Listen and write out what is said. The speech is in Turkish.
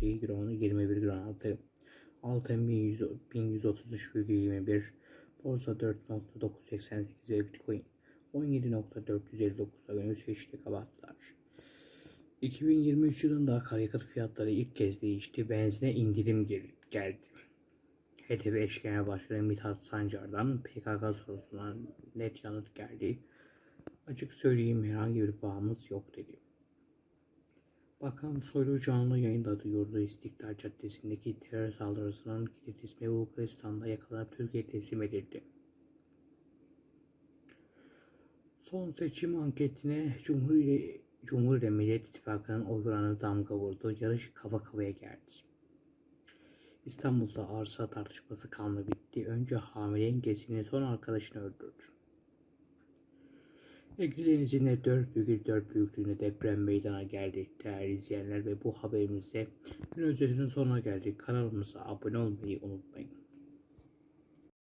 fiyatı altın 1133,21 borsa 4.988 ve bitcoin 17.459'a yükselişte kapattılar. 2023 yılında akaryakıt fiyatları ilk kez değişti. Benzine indirim gel- geldi. HDP eş genel başkanı Mithat Sancar'dan PKK sorusuna net yanıt geldi. Açık söyleyeyim herhangi bir bağımız yok dedi. Bakan Soylu canlı yayında duyurdu İstiklal Caddesi'ndeki terör saldırısının kilit ismi Bulgaristan'da yakalanıp Türkiye'ye teslim edildi. Son seçim anketine Cumhur Cumhur ile Millet İttifakı'nın oy oranı damga vurdu. Yarış kafa kafaya geldi. İstanbul'da arsa tartışması kanlı bitti. Önce hamile engesini son arkadaşını öldürdü. Ege Denizi'nde 4,4 büyüklüğünde deprem meydana geldi. Değerli izleyenler ve bu haberimizde gün özetinin sonuna geldik. Kanalımıza abone olmayı unutmayın.